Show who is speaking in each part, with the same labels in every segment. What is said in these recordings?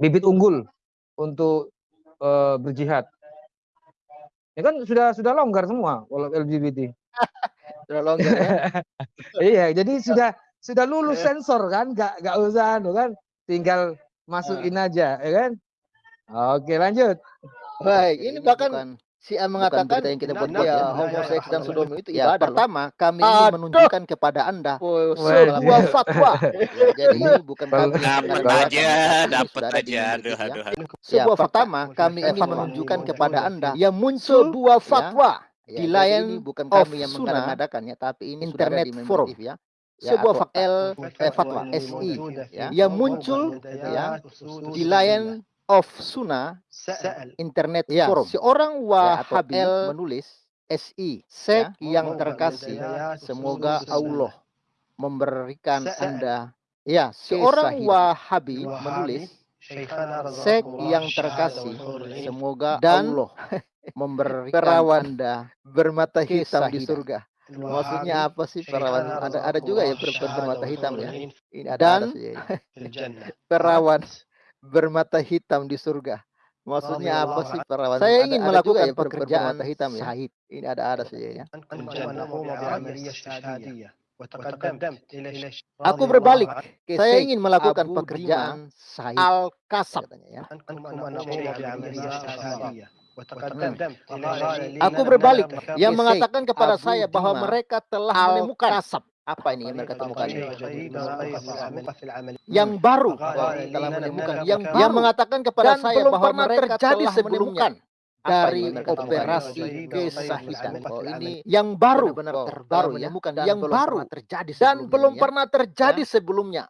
Speaker 1: bibit unggul untuk uh, berjihad. Ya kan sudah sudah longgar semua kalau LGBT.
Speaker 2: sudah longgar ya.
Speaker 1: iya, jadi sudah sudah lulus sensor kan, nggak nggak usah anu kan, tinggal masukin aja, ya kan? Oke, lanjut.
Speaker 2: Baik, ini bahkan Si A mengatakan yang kita buat ya, homoseks dan sodomi itu ya, pertama kami ini menunjukkan kepada Anda oh, sebuah fatwa. ya, jadi ini bukan kami
Speaker 3: dapat aja, dapat aja. Aduh,
Speaker 2: ya. aduh, aduh. Sebuah pertama kami ingin menunjukkan kepada Anda yang muncul sebuah fatwa ya, di lain bukan kami yang mengadakan ya, tapi ini internet forum ya sebuah fatwa L eh, fatwa SI ya yang muncul ya di lain of Sunnah internet ya, forum. Seorang Wahabi ya, menulis SI sek ya, yang terkasih. semoga Allah memberikan Anda ya seorang Wahabi menulis sek yang terkasih. semoga dan Allah memberikan perawan Anda bermata hitam di surga. Maksudnya apa sih perawan? Ada ada juga ya perempuan bermata hitam ya. Ini ada dan perawan bermata hitam di surga. Maksudnya apa sih? Perawan? Saya ingin ada, melakukan ada ya, pekerjaan hitam ya. Sahid. Ini ada ada saja ya. Aku berbalik. Saya ingin melakukan pekerjaan sahid. Al-Kasab. Ya. Aku berbalik. Yang mengatakan kepada saya bahwa mereka telah menemukan kasab apa ini yang mereka temukan? Yang baru telah menemukan yang baru. yang mengatakan kepada Dan saya bahwa mereka terjadi sebelumnya dari operasi kesahidan. Oh, ini yang baru benar oh, terbaru ya, bukan yang baru terjadi dan belum ya. pernah terjadi ya. sebelumnya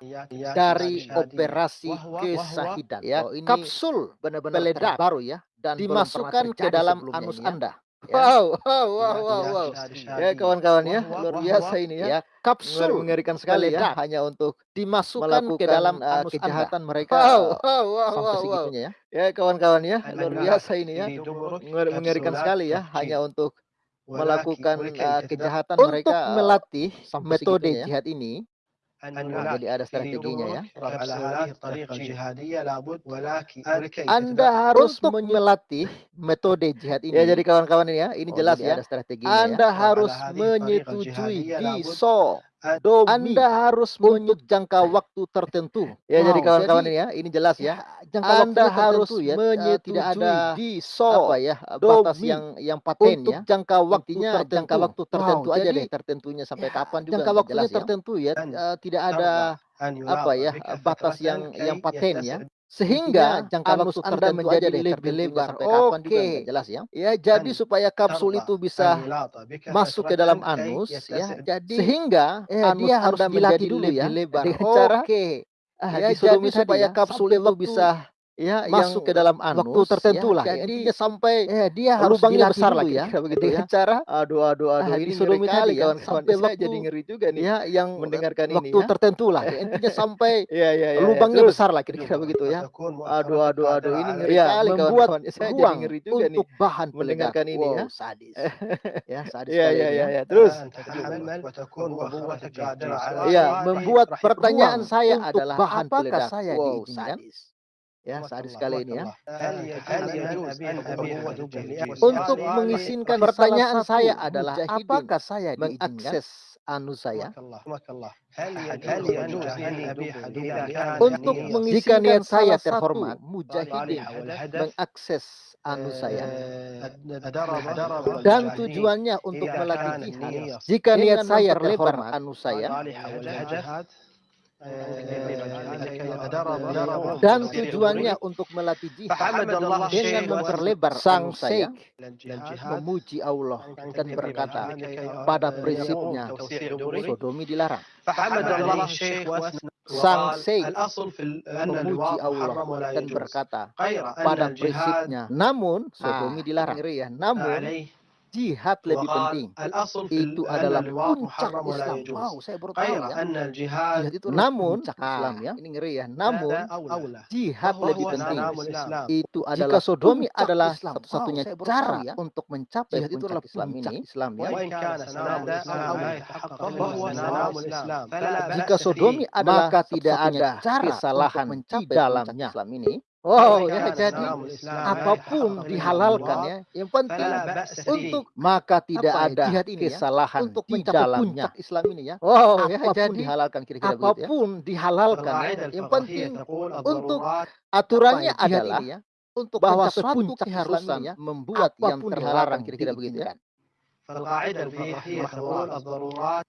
Speaker 2: dari operasi kesahidan. Ya, ini kapsul benar-benar baru ya dan dimasukkan ke dalam anus ya. Anda. Ya. Wow, wow, wow, wow, wow. Ya kawan-kawan ya, luar biasa ini ya. ya kapsul mengerikan sekali ya, hanya untuk dimasukkan ke dalam uh, kejahatan anda. mereka. Wow, wow, wow, wow, wow. ya. Ya kawan-kawan ya, luar biasa ini ya. Mengerikan sekali ya, hanya untuk melakukan uh, kejahatan mereka. Untuk melatih metode ya. jihad ini, jadi ada strateginya ya. Anda harus melatih metode jihad ini. Ya jadi kawan-kawan ini ya, ini oh, jelas ya. Ada strateginya ya. Anda ya. harus menyetujui di so Domi. Anda harus menyut jangka waktu tertentu. Ya, wow, jadi kawan-kawan ini ya, ini jelas ya. ya jangka Anda waktu harus ya, menyetujui tidak ada di so apa ya, batas yang yang paten untuk ya. jangka waktunya tertentu. jangka waktu tertentu wow, aja jadi, deh, tertentunya sampai ya, kapan juga. Jangka waktunya jelas, tertentu ya, ya. Uh, tidak ada apa ya, batas yang yang paten ya sehingga jangka waktu Anda menjadi lebih lebar. Oke, okay. jelas ya. Ya, jadi supaya kapsul itu bisa masuk ke dalam anus ya. Jadi sehingga eh, anus dia harus dilatih dulu ya lebar. Dengan cara Oke. Okay. Ah, ya, jadi supaya kapsul itu bisa ya masuk yang ke dalam anus waktu tertentu ya, lah jadi intinya sampai ya, dia harus lubangnya besar lagi ya begitu ya. Cara aduh aduh aduh ah, ini sodomi kali ya. sampai waktu, jadi ngeri juga nih ya yang mendengarkan waktu ini ya. tertentu lah ya, intinya sampai ya, ya, ya, lubangnya ya, besar lah kira-kira begitu ya. aduh aduh aduh ini ngeri ya, kali membuat kawan saya jadi ngeri juga untuk nih bahan mendengarkan ini ya. Sadis. Ya sadis ya ya ya. ya terus. Ya membuat pertanyaan saya adalah apakah saya diizinkan ya sadis sekali ini ya. Untuk mengizinkan pertanyaan saya adalah apakah saya mengakses anu saya? Untuk mengizinkan niat saya terhormat, mujahidin mengakses anu saya. dan tujuannya untuk melatih jihad. Jika niat saya terhormat, anu saya dan tujuannya untuk melatih jihad dengan memperlebar sang syekh memuji Allah dan berkata pada prinsipnya sodomi dilarang. Sang syekh memuji Allah dan berkata pada prinsipnya. Namun sodomi dilarang. Namun jihad lebih penting. Itu adalah puncak Islam. Wow, saya baru tahu ya. Jihad itu namun Islam ya. Ini ngeri ya. Namun jihad lebih penting. Itu adalah jika sodomi adalah satu-satunya cara ya. untuk mencapai jihad itu adalah Islam ini. Islam ya. Jika sodomi adalah maka tidak ada kesalahan di dalamnya Islam ini Oh ya jadi apa pun dihalalkan ya. Yang penting untuk maka tidak
Speaker 1: ya,
Speaker 2: ada
Speaker 1: jihad ini ya,
Speaker 2: kesalahan
Speaker 1: untuk
Speaker 2: di dalamnya.
Speaker 1: puncak Islam ini ya.
Speaker 2: Oh ya
Speaker 1: apa pun
Speaker 2: jadi
Speaker 1: dihalalkan kira-kira begitu ya.
Speaker 2: apa pun dihalalkan ya. Yang penting untuk aturannya
Speaker 1: ya, jihad
Speaker 2: adalah
Speaker 1: ini ya, untuk
Speaker 2: bahwa suatu keharusan
Speaker 1: ya,
Speaker 2: membuat yang terlarang
Speaker 1: kira-kira begitu ya.
Speaker 4: Aturannya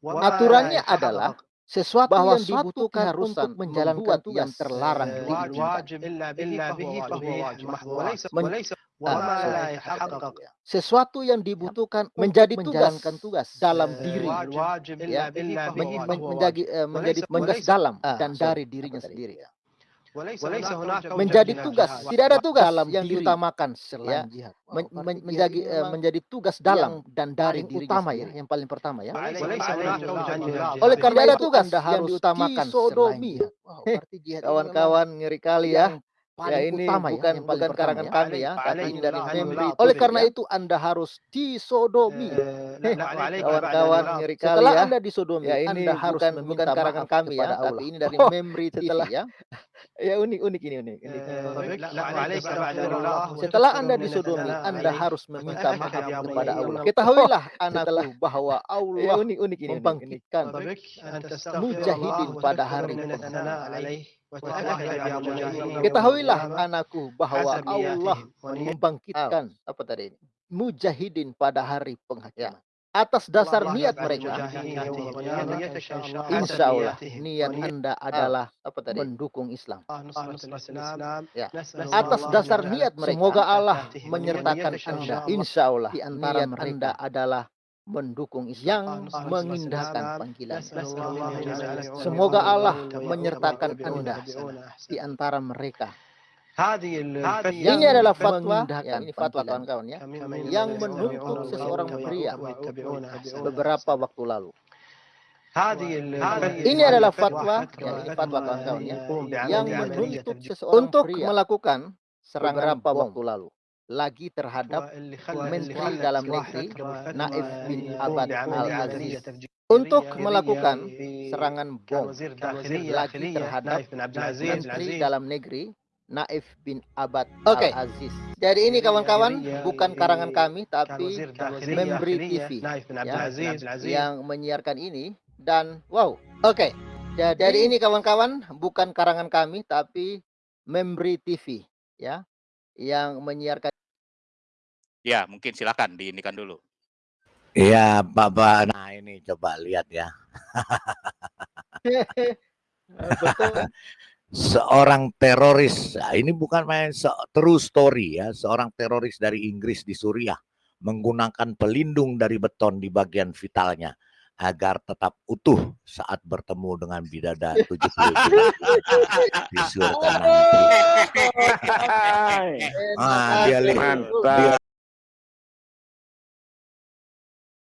Speaker 2: Aturannya adalah sesuatu
Speaker 1: bahwa
Speaker 2: yang dibutuhkan
Speaker 1: keharusan
Speaker 2: untuk menjalankan tugas
Speaker 1: yang terlarang
Speaker 2: sesuatu yang dibutuhkan menjadi
Speaker 1: menjalankan tugas
Speaker 2: dalam
Speaker 4: Eh,
Speaker 2: diri
Speaker 4: ya,
Speaker 2: men- men- menjadi eh, menjadi tugas dalam
Speaker 1: Ah,
Speaker 2: dan dari dirinya sendiri
Speaker 4: menjadi
Speaker 2: menjadi tugas tidak ada tugas
Speaker 1: dalam
Speaker 2: yang
Speaker 1: diri
Speaker 2: diutamakan ya Men- men- menjadi eh, menjadi tugas dalam dan dari
Speaker 1: utama ya, yang paling pertama ya.
Speaker 2: Oleh karena
Speaker 1: ada
Speaker 2: itu
Speaker 1: tugas
Speaker 2: Anda
Speaker 1: yang
Speaker 2: harus
Speaker 1: diutamakan ini
Speaker 2: Kawan-kawan ngeri kali ya. Ya ini
Speaker 1: utama ya,
Speaker 2: bukan
Speaker 1: paling
Speaker 2: bukan
Speaker 1: pertama
Speaker 2: karangan
Speaker 1: ya.
Speaker 2: kami ya, tapi ini dari memberi.
Speaker 4: Oleh
Speaker 2: karena
Speaker 1: ya.
Speaker 2: itu Anda harus disodomi.
Speaker 4: kawan-kawan
Speaker 2: ngeri kali
Speaker 1: Setelah
Speaker 2: ya.
Speaker 1: Anda disodomi,
Speaker 2: Ya ini
Speaker 1: Anda harus
Speaker 2: bukan bukan karangan kami ya, tapi ini dari
Speaker 1: Oh,
Speaker 2: TV
Speaker 1: setelah
Speaker 2: ya. Ya unik unik ini unik. ini.
Speaker 4: Setelah
Speaker 2: Setelah Anda disodomi, Anda harus meminta maaf kepada Allah.
Speaker 1: Ketahuilah anakku bahwa
Speaker 2: Ya
Speaker 1: Allah
Speaker 2: unik unik ini. unik, ini.
Speaker 1: membangkitkan
Speaker 2: mujahidin pada hari
Speaker 1: Ketahuilah
Speaker 2: Ketahuilah
Speaker 1: anakku bahwa Allah membangkitkan
Speaker 2: apa tadi ini?
Speaker 1: mujahidin pada hari penghakiman.
Speaker 2: Atas dasar niat mereka,
Speaker 1: Insya Allah. Niat Anda adalah
Speaker 2: apa tadi?
Speaker 1: mendukung Islam.
Speaker 2: Ya.
Speaker 1: Atas dasar niat mereka,
Speaker 2: Semoga Allah
Speaker 1: menyertakan Anda.
Speaker 2: Insya Allah
Speaker 1: Di antara
Speaker 2: niat
Speaker 1: mereka.
Speaker 2: Anda
Speaker 1: adalah mendukung
Speaker 2: yang
Speaker 1: Islam, mengindahkan panggilan.
Speaker 2: Semoga Allah
Speaker 1: menyertakan Anda di antara mereka.
Speaker 2: Ini adalah fatwa,
Speaker 1: mengindahkan
Speaker 2: ya, ini fatwa kawan-kawan ya,
Speaker 1: yang menuntut seseorang pria beberapa waktu lalu.
Speaker 2: Ini adalah fatwa, ya, ini fatwa kawan-kawan ya, yang menuntut seseorang
Speaker 1: Untuk melakukan serangan
Speaker 2: beberapa
Speaker 1: bom.
Speaker 2: waktu lalu
Speaker 1: lagi terhadap Menteri Dalam Negeri Naif bin Abad Al-Aziz untuk melakukan serangan bom lagi terhadap Menteri Dalam Negeri Naif bin Abad
Speaker 2: Oke.
Speaker 1: Al-Aziz.
Speaker 2: Jadi ini kawan-kawan
Speaker 1: bukan karangan kami tapi Memberi TV
Speaker 4: ya,
Speaker 1: yang menyiarkan ini dan wow.
Speaker 2: Oke,
Speaker 1: Jadi,
Speaker 2: jadi
Speaker 1: ini kawan-kawan bukan karangan kami tapi Memberi TV ya yang menyiarkan
Speaker 3: Ya, mungkin silakan diinikan dulu.
Speaker 5: Iya, Bapak. Nah, ini coba lihat ya.
Speaker 2: betul
Speaker 5: Seorang teroris, nah, ini bukan main se- true story ya, seorang teroris dari Inggris di Suriah menggunakan pelindung dari beton di bagian vitalnya agar tetap utuh saat bertemu dengan bidadari 70 di surga nanti. Ah, dia lihat,